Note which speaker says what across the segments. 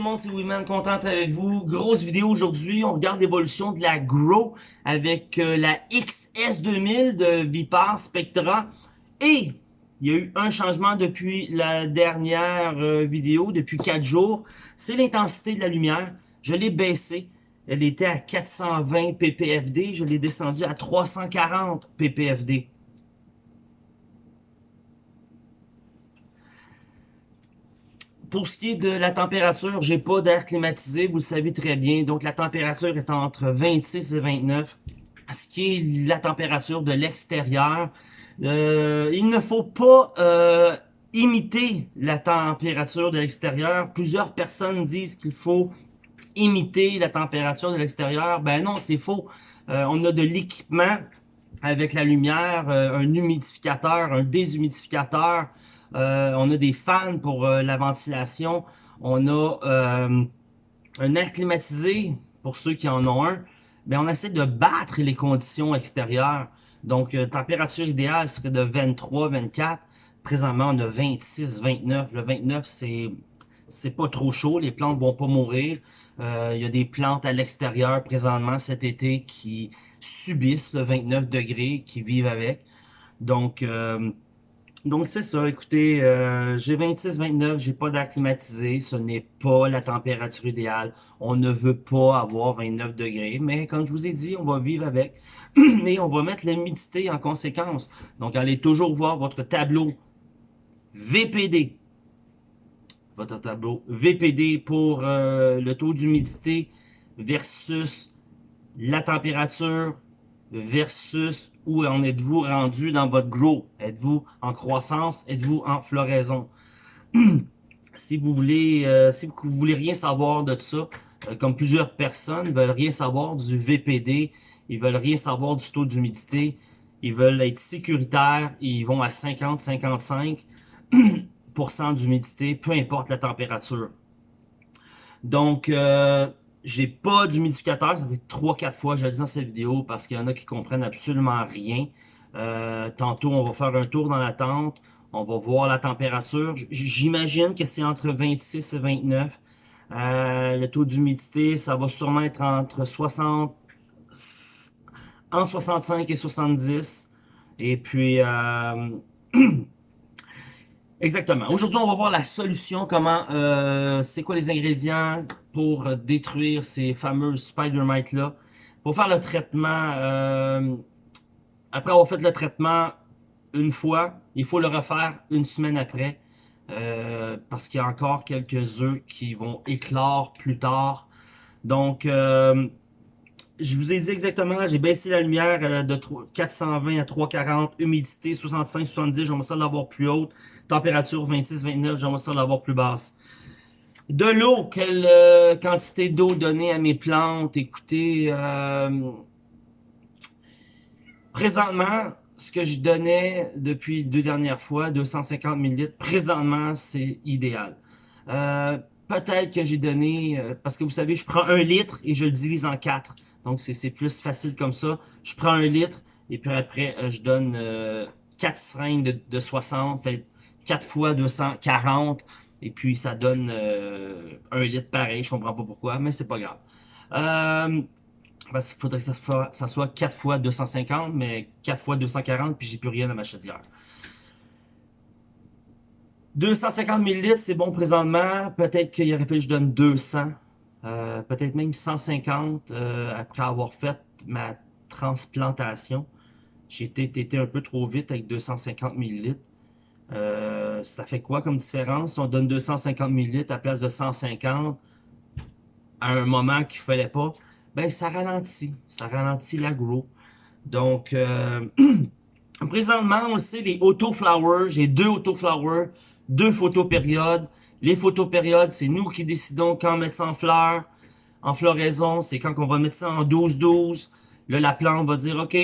Speaker 1: monde, c'est Wiman, content d'être avec vous. Grosse vidéo aujourd'hui, on regarde l'évolution de la Grow avec euh, la XS2000 de Vipar Spectra. Et il y a eu un changement depuis la dernière euh, vidéo, depuis 4 jours. C'est l'intensité de la lumière. Je l'ai baissée. Elle était à 420 ppfd, je l'ai descendu à 340 ppfd. Pour ce qui est de la température, j'ai pas d'air climatisé, vous le savez très bien. Donc la température est entre 26 et 29. Ce qui est la température de l'extérieur. Euh, il ne faut pas euh, imiter la température de l'extérieur. Plusieurs personnes disent qu'il faut imiter la température de l'extérieur. Ben non, c'est faux. Euh, on a de l'équipement avec la lumière, un humidificateur, un déshumidificateur, euh, on a des fans pour euh, la ventilation. On a euh, un air climatisé pour ceux qui en ont un. Mais on essaie de battre les conditions extérieures. Donc, température idéale serait de 23, 24. Présentement, on a 26, 29. Le 29, c'est c'est pas trop chaud. Les plantes vont pas mourir. Il y a des plantes à l'extérieur présentement cet été qui subissent le 29 degrés, qui vivent avec. Donc, donc c'est ça, écoutez, euh, j'ai 26-29, j'ai pas d'air climatisé, ce n'est pas la température idéale. On ne veut pas avoir 29 degrés, mais comme je vous ai dit, on va vivre avec. Mais on va mettre l'humidité en conséquence. Donc allez toujours voir votre tableau VPD. Votre tableau VPD pour euh, le taux d'humidité versus la température versus où en êtes-vous rendu dans votre grow? Êtes-vous en croissance? Êtes-vous en floraison? si vous voulez euh, si vous voulez rien savoir de ça, euh, comme plusieurs personnes veulent rien savoir du VPD, ils veulent rien savoir du taux d'humidité, ils veulent être sécuritaires, ils vont à 50-55% d'humidité, peu importe la température. Donc, euh, j'ai pas d'humidificateur, ça fait 3-4 fois que je le dis dans cette vidéo parce qu'il y en a qui comprennent absolument rien. Euh, tantôt, on va faire un tour dans la tente, on va voir la température. J'imagine que c'est entre 26 et 29. Euh, le taux d'humidité, ça va sûrement être entre 60, en 65 et 70. Et puis, euh, Exactement. Aujourd'hui, on va voir la solution, comment, euh, c'est quoi les ingrédients pour détruire ces fameux spider mites-là. Pour faire le traitement, euh, après avoir fait le traitement une fois, il faut le refaire une semaine après. Euh, parce qu'il y a encore quelques œufs qui vont éclore plus tard. Donc, euh, je vous ai dit exactement, j'ai baissé la lumière euh, de 420 à 340, humidité 65-70, j'aimerais ça l'avoir plus haute, température 26-29, j'aimerais ça l'avoir plus basse. De l'eau, quelle euh, quantité d'eau donner à mes plantes, écoutez, euh, présentement, ce que je donnais depuis deux dernières fois, 250 ml, présentement, c'est idéal. Peut-être que j'ai donné, parce que vous savez, je prends un litre et je le divise en quatre. Donc, c'est plus facile comme ça. Je prends un litre et puis après, euh, je donne euh, 4 seringues de, de 60, fait 4 fois 240. Et puis, ça donne euh, un litre pareil. Je comprends pas pourquoi, mais c'est pas grave. Euh, parce qu'il faudrait que ça soit, ça soit 4 fois 250, mais 4 fois 240, puis j'ai plus rien à ma chaudière. 250 ml, c'est bon présentement. Peut-être qu'il aurait fallu que je donne 200. Euh, peut-être même 150 euh, après avoir fait ma transplantation. J'ai été, un peu trop vite avec 250 ml. Euh, ça fait quoi comme différence? On donne 250 ml à place de 150 à un moment qu'il fallait pas? Ben, ça ralentit. Ça ralentit l'agro. Donc, présentement, on sait, les auto-flowers. J'ai deux auto-flowers, deux photo-périodes. Les photopériodes, c'est nous qui décidons quand mettre ça en fleurs. En floraison, c'est quand on va mettre ça en 12-12. Là, la plante va dire, OK,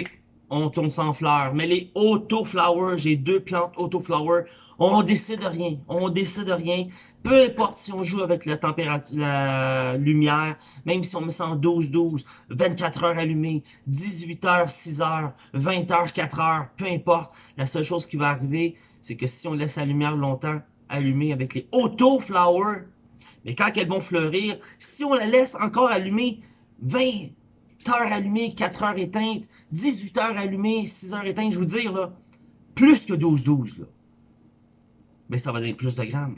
Speaker 1: on tourne ça en fleurs. Mais les auto-flowers, j'ai deux plantes auto-flowers, on décide de rien. On décide de rien. Peu importe si on joue avec la température, la lumière, même si on met ça en 12-12, 24 heures allumées, 18 heures, 6 heures, 20 heures, 4 heures, peu importe. La seule chose qui va arriver, c'est que si on laisse la lumière longtemps, allumé avec les auto-flowers, Mais quand elles vont fleurir, si on la laisse encore allumer 20 heures allumées, 4 heures éteintes, 18 heures allumées, 6 heures éteintes, je vous dire, là, plus que 12-12, là, mais ça va donner plus de grammes.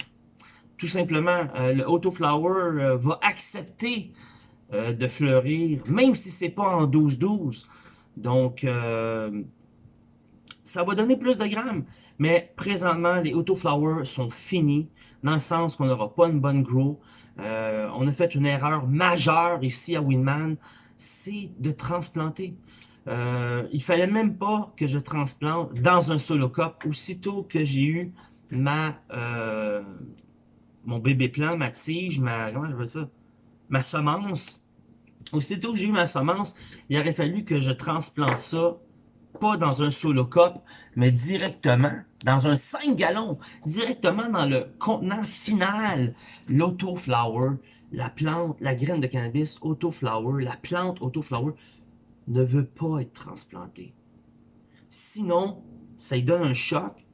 Speaker 1: Tout simplement, euh, le Autoflower euh, va accepter euh, de fleurir, même si c'est pas en 12-12. Donc, ça va donner plus de grammes. Mais présentement, les Autoflowers sont finis, dans le sens qu'on n'aura pas une bonne grow. on a fait une erreur majeure ici à Winman, c'est de transplanter. Euh, il fallait même pas que je transplante dans un solo cup. Aussitôt que j'ai eu ma euh, mon bébé plant, ma tige, ma ma semence. Aussitôt que j'ai eu ma semence, il aurait fallu que je transplante ça pas dans un solo cup, mais directement dans un 5 gallons, directement dans le contenant final, l'autoflower, la plante, la graine de cannabis autoflower, la plante autoflower ne veut pas être transplantée. Sinon, ça lui donne un choc,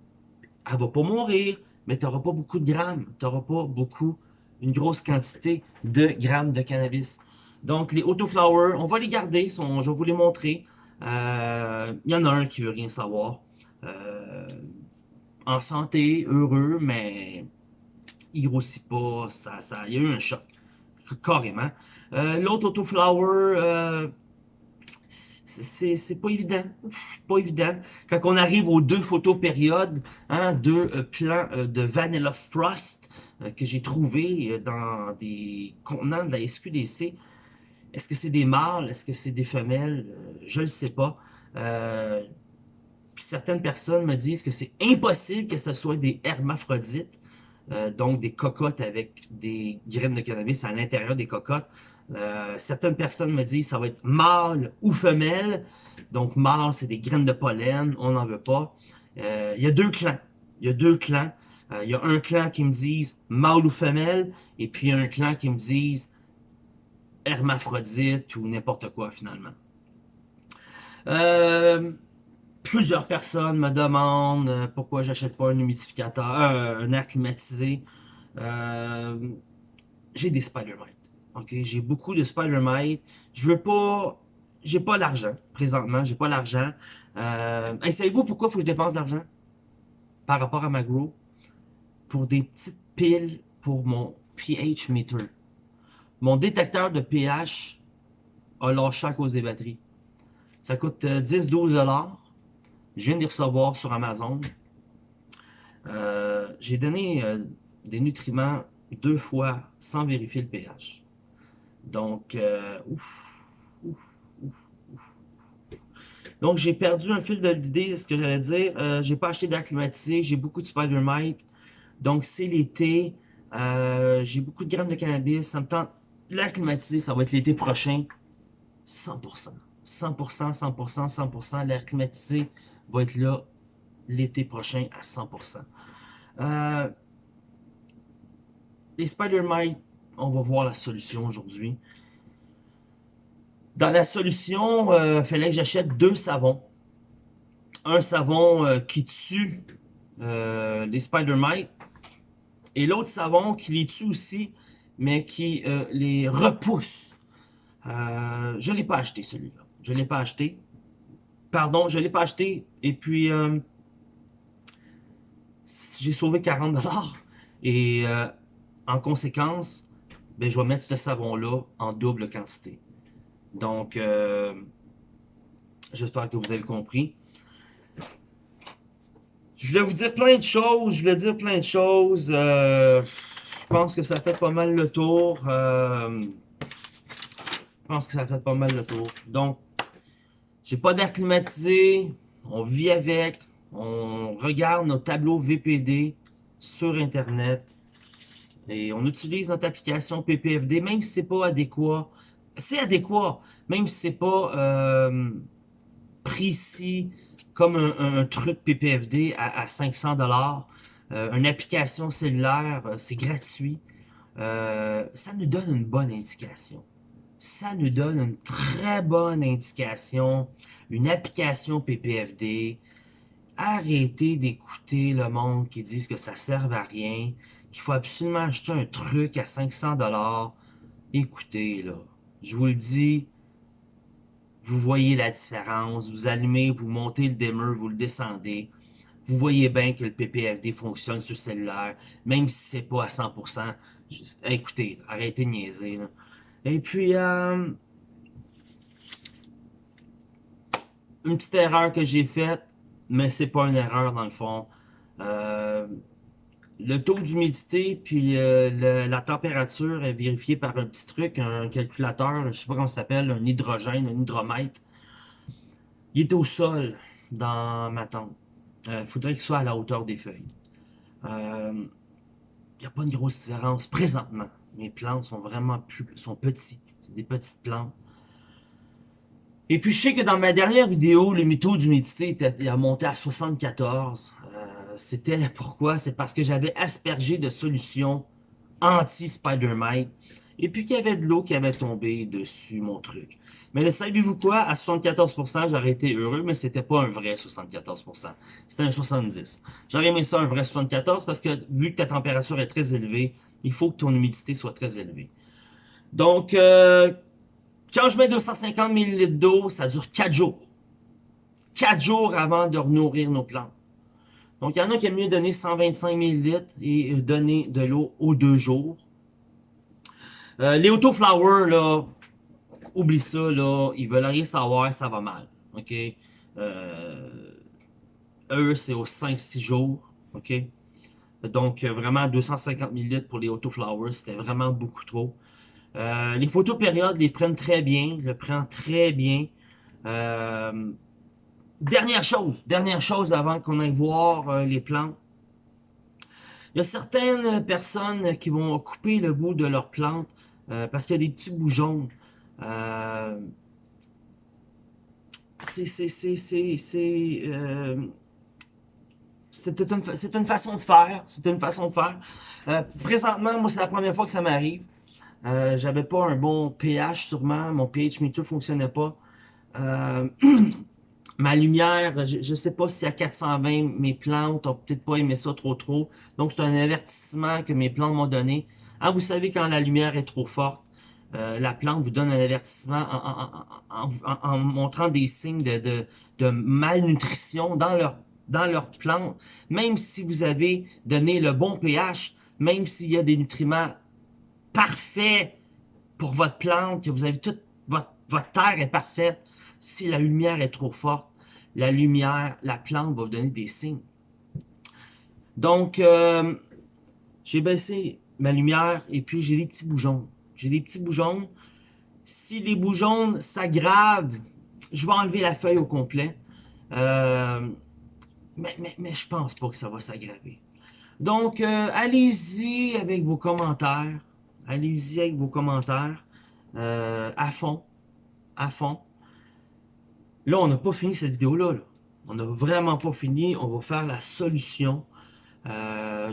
Speaker 1: elle va pas mourir, mais tu n'auras pas beaucoup de grammes, tu n'auras pas beaucoup, une grosse quantité de grammes de cannabis. Donc, les autoflowers, on va les garder, je vais vous les montrer. Euh, il y en a un qui veut rien savoir. Euh, en santé, heureux, mais il grossit pas, ça, ça, il y a eu un choc, carrément. Euh, l'autre autoflower, c'est pas évident. Pas évident. Quand on arrive aux deux photos périodes, hein, deux euh, euh, de Vanilla Frost euh, que j'ai trouvé dans des contenants de la SQDC, est-ce que c'est des mâles? Est-ce que c'est des femelles? je ne sais pas. certaines personnes me disent que c'est impossible que ce soit des hermaphrodites, donc des cocottes avec des graines de cannabis à l'intérieur des cocottes. Euh, certaines personnes me disent ça va être mâle ou femelle. Donc mâle, c'est des graines de pollen, on n'en veut pas. Euh, il y a deux clans. Il y a deux clans. Euh, il y a un clan qui me disent mâle ou femelle, et puis un clan qui me disent hermaphrodite ou n'importe quoi finalement. plusieurs personnes me demandent pourquoi j'achète pas un humidificateur, un air climatisé. J'ai des spider OK, j'ai beaucoup de Spider-Mite. Je veux pas... J'ai pas l'argent, présentement. J'ai pas l'argent. Euh... Savez-vous pourquoi faut que je dépense de l'argent? Par rapport à ma grow? Pour des petites piles pour mon pH meter. Mon détecteur de pH a lâché à cause des batteries. Ça coûte 10-12$. Euh, je viens de les recevoir sur Amazon. Euh, j'ai donné euh, des nutriments deux fois sans vérifier le pH. Donc, euh, Donc, j'ai perdu un fil de l'idée, ce que j'allais dire. Euh, j'ai pas acheté d'air climatisé, j'ai beaucoup de Spider-Mite. Donc, c'est l'été. Euh, j'ai beaucoup de grammes de cannabis. Ça me tente. L'air climatisé, ça va être l'été prochain. 100%. 100%, 100%, 100%. L'air climatisé va être là l'été prochain à 100%. Euh, les Spider-Mite, on va voir la solution aujourd'hui. Dans la solution, il euh, fallait que j'achète deux savons. Un savon euh, qui tue euh, les spider mites et l'autre savon qui les tue aussi, mais qui les repousse. je ne l'ai pas acheté celui-là. Je ne l'ai pas acheté. Pardon, je ne l'ai pas acheté. Et puis, j'ai sauvé 40$. Et en conséquence, ben, je vais mettre ce savon-là en double quantité. Donc, euh, j'espère que vous avez compris. Je voulais vous dire plein de choses, je voulais dire plein de choses. Euh, je pense que ça fait pas mal le tour. Euh, je pense que ça fait pas mal le tour. Donc, j'ai pas d'air climatisé, on vit avec, on regarde nos tableaux VPD sur Internet. Et on utilise notre application PPFD, même si c'est pas adéquat. C'est adéquat, même si c'est pas euh, précis comme un, truc PPFD à, 500 dollars. Euh, une application cellulaire, euh, c'est gratuit. ça nous donne une bonne indication. Ça nous donne une très bonne indication. Une application PPFD. Arrêtez d'écouter le monde qui dit que ça sert à rien qu'il faut absolument acheter un truc à 500 dollars, écoutez, là, je vous le dis, vous voyez la différence, vous allumez, vous montez le dimmer, vous le descendez, vous voyez bien que le PPFD fonctionne sur cellulaire, même si c'est pas à 100%. écoutez, arrêtez de niaiser. Et puis, euh, une petite erreur que j'ai faite, mais c'est pas une erreur dans le fond. Euh, le taux d'humidité puis euh, la température est vérifiée par un petit truc, un calculateur, je sais pas comment ça s'appelle, un hydrogène, un hydromètre. Il est au sol dans ma tente. Il euh, faudrait qu'il soit à la hauteur des feuilles. Il euh, n'y a pas une grosse différence présentement. Mes plantes sont vraiment plus, sont petits. C'est des petites plantes. Et puis je sais que dans ma dernière vidéo, le taux d'humidité a monté à 74. C'était pourquoi? C'est parce que j'avais aspergé de solutions anti-Spider-Mite. Et puis qu'il y avait de l'eau qui avait tombé dessus mon truc. Mais savez-vous quoi? À 74%, j'aurais été heureux, mais c'était pas un vrai 74%. C'était un 70%. J'aurais aimé ça un vrai 74% parce que vu que ta température est très élevée, il faut que ton humidité soit très élevée. Donc, euh, quand je mets 250 ml d'eau, ça dure 4 jours. 4 jours avant de renourrir nos plantes. Donc, il y en a qui aiment mieux donner 125 ml et donner de l'eau aux deux jours. Euh, les autoflowers, là, oublie ça, là, ils veulent rien savoir, ça va mal, ok? Euh, eux, c'est aux 5-6 jours, ok? Donc, euh, vraiment, 250 ml pour les autoflowers, c'était vraiment beaucoup trop. Euh, les photos périodes les prennent très bien, le prend très bien. Euh, dernière chose, dernière chose avant qu'on aille voir euh, les plantes. Il y a certaines personnes qui vont couper le bout de leurs plantes parce qu'il y a des petits bouts jaunes. Euh, c'est euh, c'est une, façon de faire. C'est une façon de faire. Euh, présentement, moi, c'est la première fois que ça m'arrive. Euh, J'avais pas un bon pH sûrement. Mon pH meter fonctionnait pas. Ma lumière, je, je sais pas si à 420, mes plantes ont peut-être pas aimé ça trop trop. Donc, c'est un avertissement que mes plantes m'ont donné. Ah, vous savez quand la lumière est trop forte, euh, la plante vous donne un avertissement en, montrant des signes de, malnutrition dans leur, dans leur plante. Même si vous avez donné le bon pH, même s'il y a des nutriments parfaits pour votre plante, que vous avez toute votre, votre terre est parfaite, si la lumière est trop forte, la lumière, la plante va vous donner des signes. Donc, euh, j'ai baissé ma lumière et puis j'ai des petits boujons. J'ai des petits boujons. Si les boujons s'aggravent, je vais enlever la feuille au complet. Euh, mais, mais, mais je pense pas que ça va s'aggraver. Donc, euh, allez-y avec vos commentaires. Allez-y avec vos commentaires. À fond. À fond. Là, on n'a pas fini cette vidéo-là. On n'a vraiment pas fini. On va faire la solution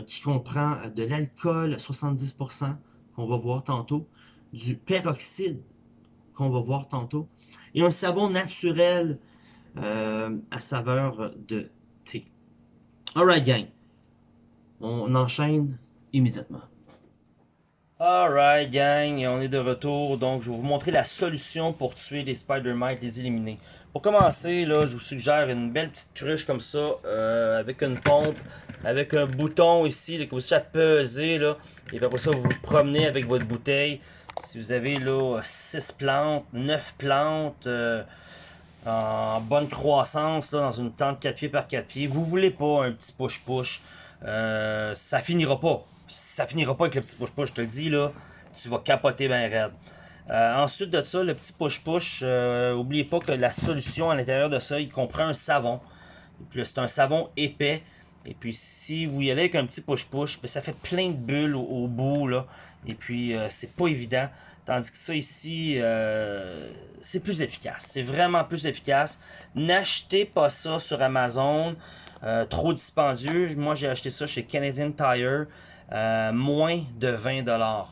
Speaker 1: qui comprend de l'alcool 70% qu'on va voir tantôt, du peroxyde qu'on va voir tantôt, et un savon naturel euh, à saveur de thé. Alright gang, on enchaîne immédiatement. Alright gang, on est de retour, donc je vais vous montrer la solution pour tuer les Spider-Mites, les éliminer. Pour commencer, là, je vous suggère une belle petite cruche comme ça, euh, avec une pompe, avec un bouton ici, là, que vous à peser, là, et après ça, vous vous promenez avec votre bouteille. Si vous avez là 6 plantes, 9 plantes, euh, en bonne croissance, là, dans une tente 4 pieds par 4 pieds, vous voulez pas un petit push-push, euh, ça finira pas ça finira pas avec le petit push-push, je te le dis, là, tu vas capoter bien raide. Euh, ensuite de ça, le petit push-push, euh, oubliez pas que la solution à l'intérieur de ça, il comprend un savon. C'est un savon épais. Et puis si vous y allez avec un petit push-push, ben, ça fait plein de bulles au, bout. Et puis euh, c'est pas évident. Tandis que ça ici, c'est plus efficace. C'est vraiment plus efficace. N'achetez pas ça sur Amazon. trop dispendieux. Moi j'ai acheté ça chez Canadian Tire. Euh, moins de 20$.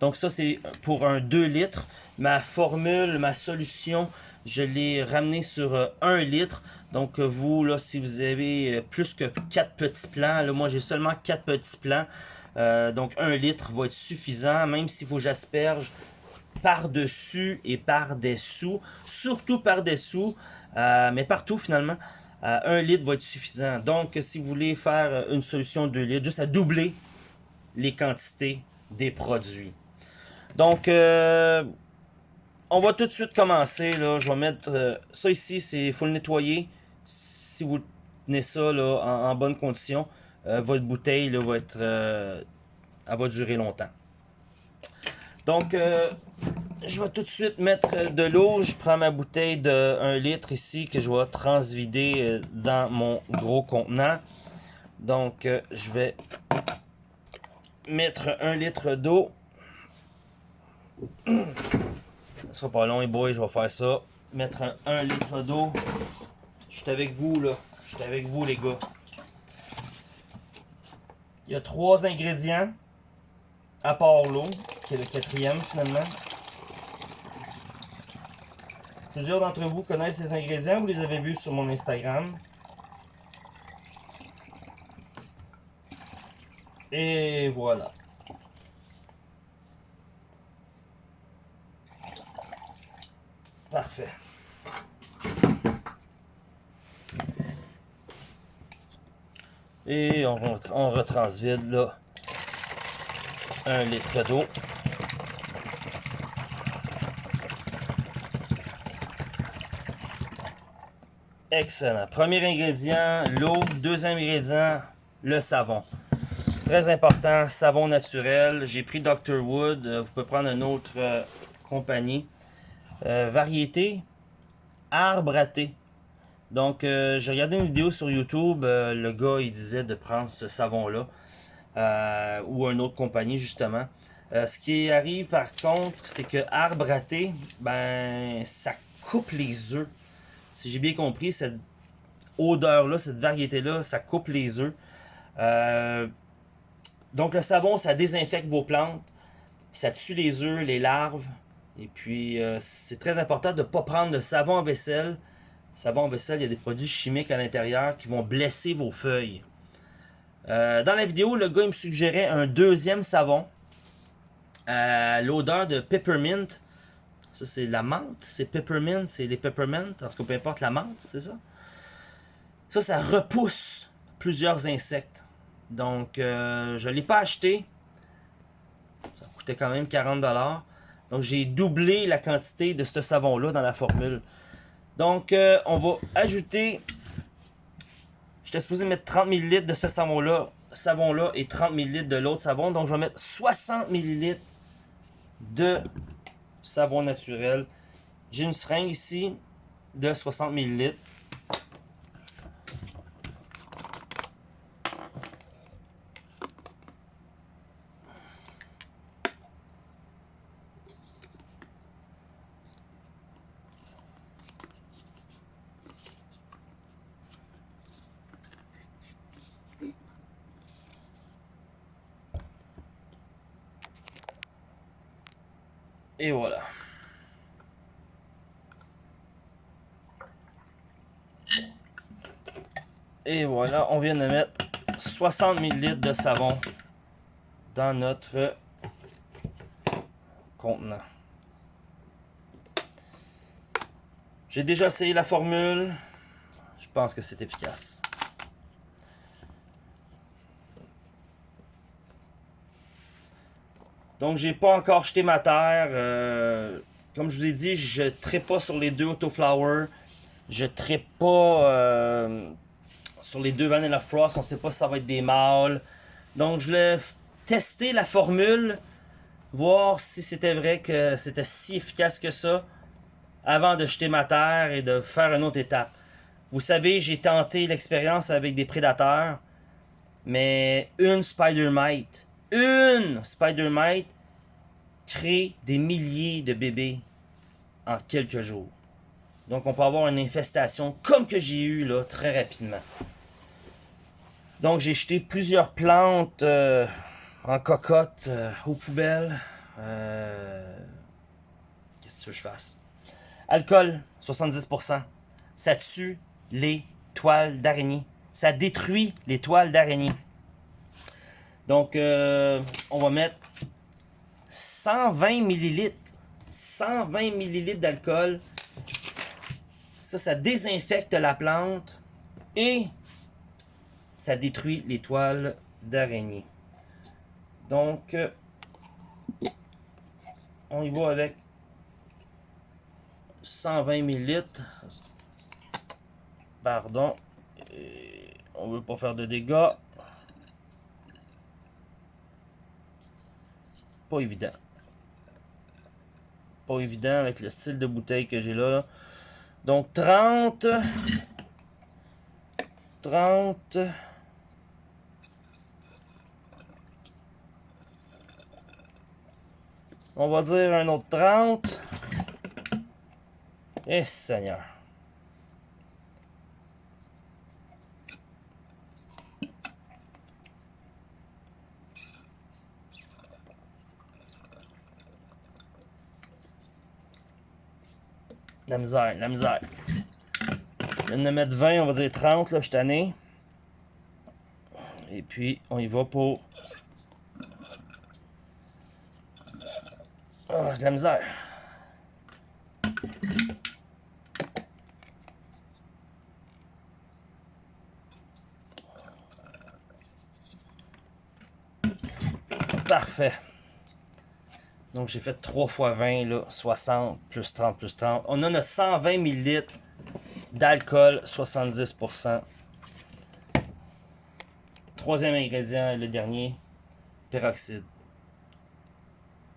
Speaker 1: Donc ça, c'est pour un 2 litres. Ma formule, ma solution, je l'ai ramené sur 1 litre. Donc vous, là, si vous avez plus que 4 petits plants, là, moi j'ai seulement 4 petits plants. donc 1 litre va être suffisant, même faut que j'asperge par-dessus et par-dessous, surtout par-dessous, euh, mais partout finalement, euh, un litre va être suffisant. Donc, si vous voulez faire une solution de 2 litres, juste à doubler les quantités des produits. Donc, euh, on va tout de suite commencer. Je vais mettre ça ici, il faut le nettoyer. Si vous tenez ça en, bonne condition, votre bouteille là, va être, elle va durer longtemps. Donc, je vais tout de suite mettre de l'eau. Je prends ma bouteille de 1 litre ici que je vais transvider euh, dans mon gros contenant. Donc, euh, je vais mettre 1 litre d'eau. Ça sera pas long, et boy, je vais faire ça. Mettre 1 litre d'eau. Je suis avec vous, là. Je suis avec vous, les gars. Il y a trois ingrédients, à part l'eau, qui est le quatrième, finalement. Plusieurs d'entre vous connaissent ces ingrédients, vous les avez vus sur mon Instagram. Et voilà. Parfait. Et on, retransvide là un litre d'eau. Excellent. Premier ingrédient, l'eau. Deuxième ingrédient, le savon. Très important, savon naturel. J'ai pris Dr. Wood. Euh, vous pouvez prendre une autre euh, compagnie. Euh, variété, arbre à. Donc, j'ai regardé une vidéo sur YouTube. le gars, il disait de prendre ce savon-là. ou une autre compagnie, justement. ce qui arrive, par contre, c'est que arbre à thé, ben, ça coupe les œufs si j'ai bien compris, cette odeur-là, cette variété-là, ça coupe les œufs. Euh, donc le savon, ça désinfecte vos plantes, ça tue les œufs, les larves. Et puis, euh, c'est très important de ne pas prendre de savon en vaisselle. Savon en vaisselle, il y a des produits chimiques à l'intérieur qui vont blesser vos feuilles. Euh, dans la vidéo, le gars me suggérait un deuxième savon. L'odeur de peppermint. Ça, c'est la menthe. C'est peppermint. C'est les peppermint. En tout cas, peu importe la menthe, c'est ça. Ça, ça repousse plusieurs insectes. Donc, euh, je ne l'ai pas acheté. Ça coûtait quand même 40$. Donc, j'ai doublé la quantité de ce savon-là dans la formule. Donc, euh, on va ajouter... J'étais supposé mettre 30 ml de ce savon-là savon-là et 30 ml de l'autre savon. Donc, je vais mettre 60 ml de savon naturel. J'ai une seringue ici de 60 ml. Et voilà. Et voilà, on vient de mettre 60 ml de savon dans notre contenant. J'ai déjà essayé la formule. Je pense que c'est efficace. Donc, j'ai pas encore jeté ma terre. Euh, comme je vous ai dit, je ne pas sur les deux Autoflower. Je ne pas euh, sur les deux Vanilla Frost. On ne sait pas si ça va être des mâles. Donc, je voulais tester la formule. Voir si c'était vrai que c'était si efficace que ça. Avant de jeter ma terre et de faire une autre étape. Vous savez, j'ai tenté l'expérience avec des prédateurs. Mais une Spider Mite. Une Spider Mite crée des milliers de bébés en quelques jours. Donc, on peut avoir une infestation comme que j'ai eu là très rapidement. Donc, j'ai jeté plusieurs plantes euh, en cocotte euh, aux poubelles. Euh, Qu'est-ce que je fasse? Alcool, 70%. Ça tue les toiles d'araignée. Ça détruit les toiles d'araignée. Donc, euh, on va mettre 120 millilitres. 120 millilitres d'alcool. Ça, ça désinfecte la plante et ça détruit les toiles d'araignée. Donc, euh, on y va avec 120 millilitres. Pardon. Et on veut pas faire de dégâts. Évident. Pas évident avec le style de bouteille que j'ai là, là. Donc 30. 30. On va dire un autre 30. Eh Seigneur. La misère, la misère. Je viens de mettre 20, on va dire 30, là, je suis tanné. Et puis, on y va pour... Ah, de la misère. Parfait. Donc j'ai fait 3 fois 20, là, 60 plus 30 plus 30. On a notre 120 ml d'alcool, 70%. Troisième ingrédient, le dernier, peroxyde.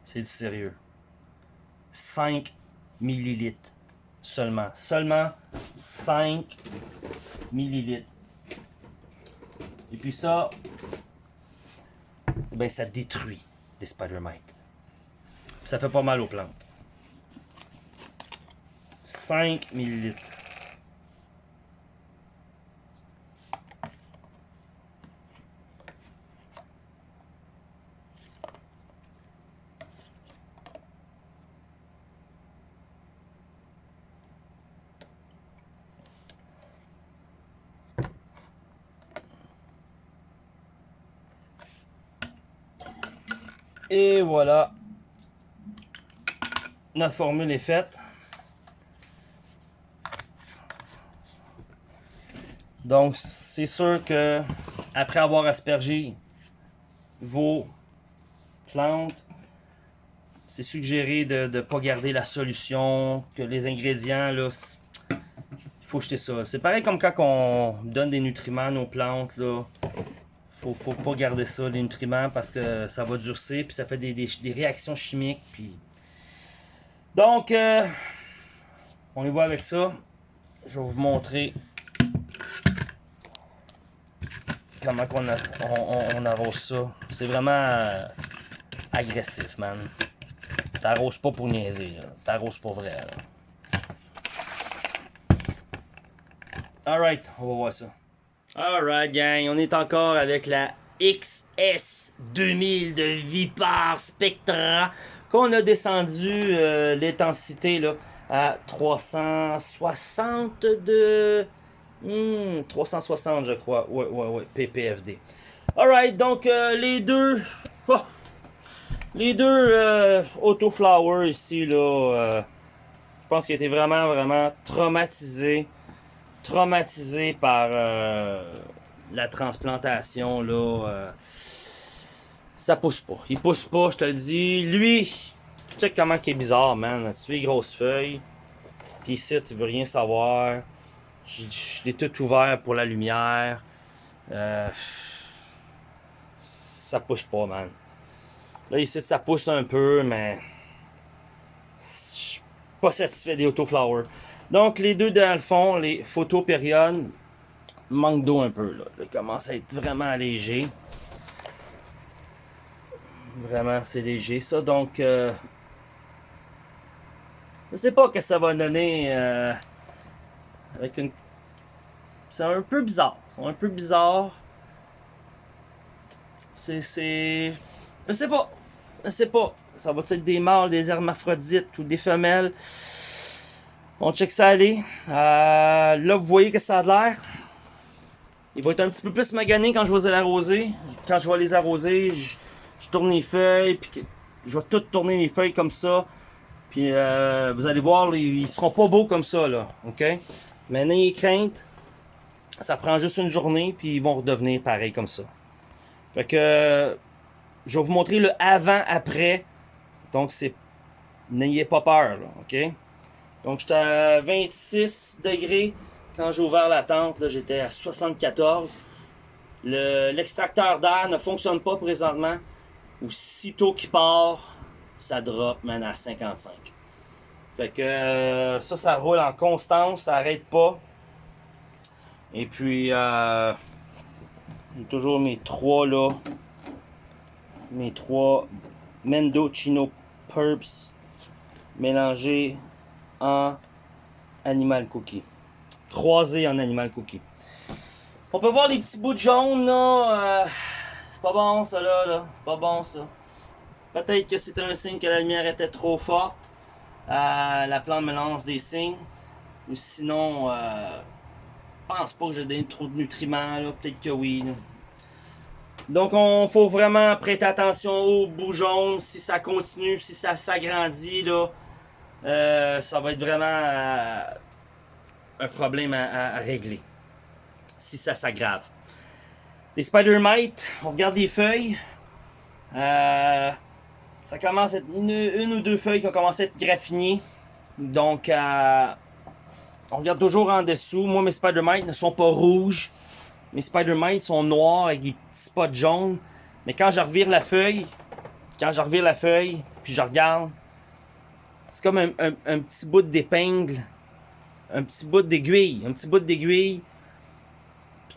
Speaker 1: C'est du sérieux. 5 millilitres seulement. Seulement 5 millilitres. Et puis ça, ben ça détruit les spider mites. Ça fait pas mal aux plantes. 5 millilitres. Et voilà. Notre formule est faite. Donc, c'est sûr que après avoir aspergé vos plantes, c'est suggéré de ne pas garder la solution, que les ingrédients, là, il faut jeter ça. C'est pareil comme quand on donne des nutriments à nos plantes, là. Faut, faut pas garder ça, les nutriments, parce que ça va durcir, puis ça fait des, des, des réactions chimiques, puis... Donc, euh, on y va avec ça. Je vais vous montrer comment on, arrose ça. C'est vraiment euh, agressif, man. T'arroses pas pour niaiser, t'arroses pas vrai. Alright, on va voir ça. Alright, gang, on est encore avec la XS 2000 de Vipar Spectra qu'on a descendu euh, l'intensité là à 360 de... Hmm, 360 je crois. Ouais, ouais, ouais, PPFD. Alright, donc euh, les deux... Oh, les deux euh, Auto Flower ici, là, euh, je pense qu'ils étaient vraiment, vraiment traumatisés. Traumatisés par euh, la transplantation, là. Ça pousse pas. Il pousse pas, je te le dis. Lui, tu sais comment il est bizarre, man. Tu les grosses feuilles. Puis ici, tu veux rien savoir. Je l'ai tout ouvert pour la lumière. Euh, ça pousse pas, man. Là, ici, ça pousse un peu, mais... Je suis pas satisfait des autoflowers. Donc, les deux dans le fond, les photos périodes, manque d'eau un peu, là. Il commence à être vraiment léger. Vraiment, c'est léger, ça. Donc, euh, je sais pas ce que ça va donner euh, avec une... C'est un peu bizarre. C'est un peu bizarre. C'est... c'est... Je sais pas. Je sais pas. Ça va être des mâles, des hermaphrodites ou des femelles? On check ça aller. Euh, là, vous voyez que ça a l'air. Il va être un petit peu plus magané quand je vais les arroser. Quand je vais les arroser, je, tourne les feuilles, puis je vais tout tourner les feuilles comme ça. Puis euh, vous allez voir, ils, seront pas beaux comme ça, là. OK? Mais n'ayez crainte. Ça prend juste une journée, puis ils vont redevenir pareil comme ça. Fait que je vais vous montrer le avant-après. Donc, c'est. N'ayez pas peur, là, OK? Donc, j'étais à 26 degrés. Quand j'ai ouvert la tente, j'étais à 74. L'extracteur d'air ne fonctionne pas présentement. Aussitôt qu'il part, ça drop, man, à 55. Fait que euh, ça, ça roule en constance, ça arrête pas. Et puis, euh, toujours mes trois là. Mes trois Mendocino Purps mélangés en Animal Cookie. Croisés en Animal Cookie. On peut voir les petits bouts de jaune là. Euh, pas bon ça là, là. C'est pas bon ça. Peut-être que c'est un signe que la lumière était trop forte. Euh, la plante me lance des signes. Ou sinon, euh, pense pas que j'ai donné trop de nutriments. Peut-être que oui. Donc, on faut vraiment prêter attention aux jaunes. Si ça continue, si ça s'agrandit, là, euh, ça va être vraiment euh, un problème à, régler. Si ça s'aggrave. Les spider mites, on regarde les feuilles. Euh, ça commence à être une, ou deux feuilles qui ont commencé à être graffinées. Donc, on regarde toujours en dessous. Moi, mes spider mites ne sont pas rouges. Mes spider mites sont noirs avec des petits spots jaunes. Mais quand je revire la feuille, quand je revire la feuille, puis je regarde, c'est comme un, petit bout d'épingle, un petit bout d'aiguille, un petit bout d'aiguille.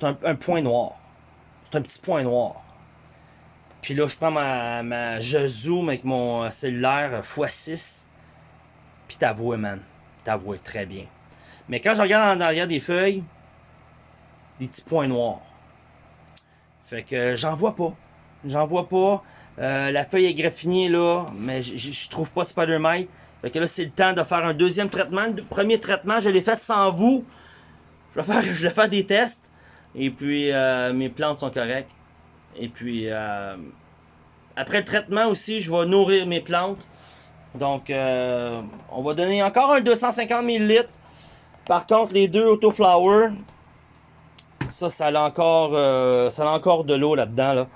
Speaker 1: Un, point noir. C'est un petit point noir. Puis là, je prends ma, ma je zoom avec mon cellulaire x6. Puis t'avoues, man. T'avoues très bien. Mais quand je regarde en arrière des feuilles, des petits points noirs. Fait que j'en vois pas. J'en vois pas. Euh, la feuille est graffinée là, mais je trouve pas Spider-Man. Fait que là, c'est le temps de faire un deuxième traitement. Le premier traitement, je l'ai fait sans vous. Je vais faire, je vais faire des tests. Et puis, euh, mes plantes sont correctes. Et puis, euh, après le traitement aussi, je vais nourrir mes plantes. Donc, euh, on va donner encore un 250 ml. Par contre, les deux Autoflower, ça, ça a encore, ça a encore de l'eau là-dedans. Là.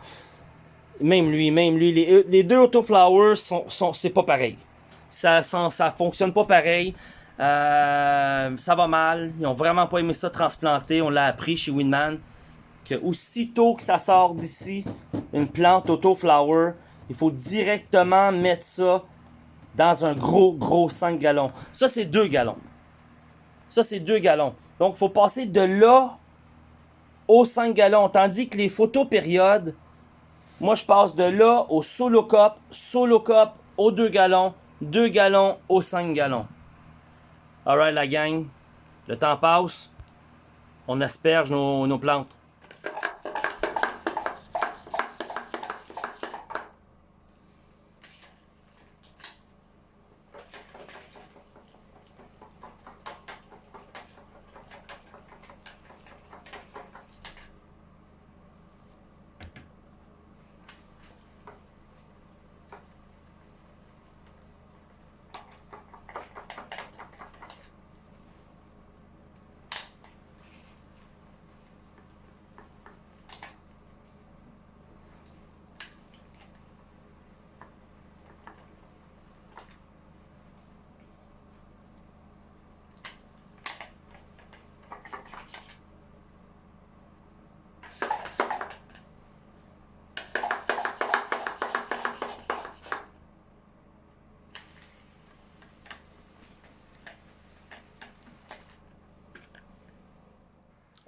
Speaker 1: Même lui, même lui. Les, les deux Autoflower, sont, sont, c'est pas pareil ça, ça, fonctionne pas pareil. Euh, ça va mal. Ils ont vraiment pas aimé ça transplanter. On l'a appris chez Winman. Que aussitôt que ça sort d'ici, une plante auto-flower, il faut directement mettre ça dans un gros, gros 5 gallons. Ça, c'est 2 gallons. Ça, c'est 2 gallons. Donc, il faut passer de là aux 5 gallons. Tandis que les photopériodes, moi, je passe de là au solo cup, solo cup aux 2 gallons, 2 gallons aux 5 gallons. Alright la gang, le temps passe, on asperge nos, nos plantes.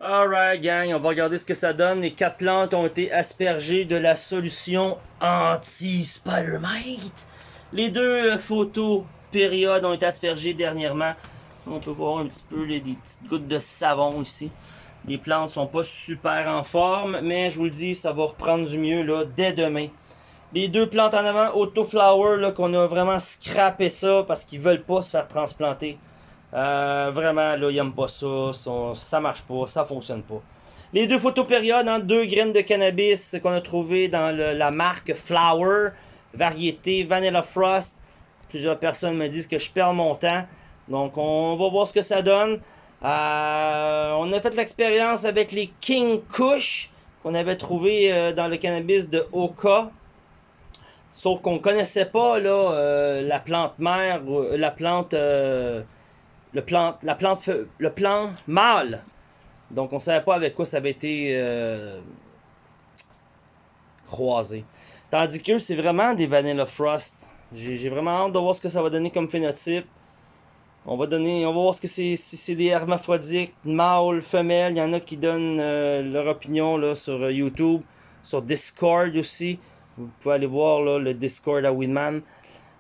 Speaker 1: Alright gang, on va regarder ce que ça donne. Les quatre plantes ont été aspergées de la solution anti-Spider-Mite. Les deux photos périodes ont été aspergées dernièrement. On peut voir un petit peu les, des petites gouttes de savon ici. Les plantes sont pas super en forme, mais je vous le dis, ça va reprendre du mieux là dès demain.
Speaker 2: Les deux plantes en avant, Autoflower, qu'on a vraiment scrappé ça parce qu'ils veulent pas se faire transplanter. Euh, vraiment, là, ils n'aiment pas ça, ça marche pas, ça fonctionne pas. Les deux photopériodes, hein, deux graines de cannabis qu'on a trouvé dans la marque Flower, variété Vanilla Frost. Plusieurs personnes me disent que je perds mon temps. Donc, on va voir ce que ça donne. Euh, on a fait l'expérience avec les King Kush qu'on avait trouvé euh, dans le cannabis de Oka. Sauf qu'on connaissait pas la plante mère, la plante, le plante, la plante, le plan mâle. Donc on savait pas avec quoi ça avait été croisé. Tandis que c'est vraiment des Vanilla Frost. J'ai vraiment hâte de voir ce que ça va donner comme phénotype. On va donner, on va voir ce que c'est, si c'est des hermaphrodites, mâles, femelles. Il y en a qui donnent euh, leur opinion sur euh, YouTube, sur Discord aussi. Vous pouvez aller voir là, le Discord à Winman.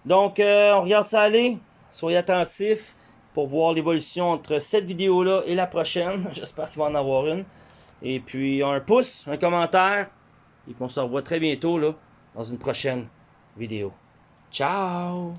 Speaker 2: Donc, euh, on regarde ça aller. Soyez attentifs pour voir l'évolution entre cette vidéo-là et la prochaine. J'espère qu'il va en avoir une. Et puis, un pouce, un commentaire. Et puis, on se revoit très bientôt là, dans une prochaine vidéo. Ciao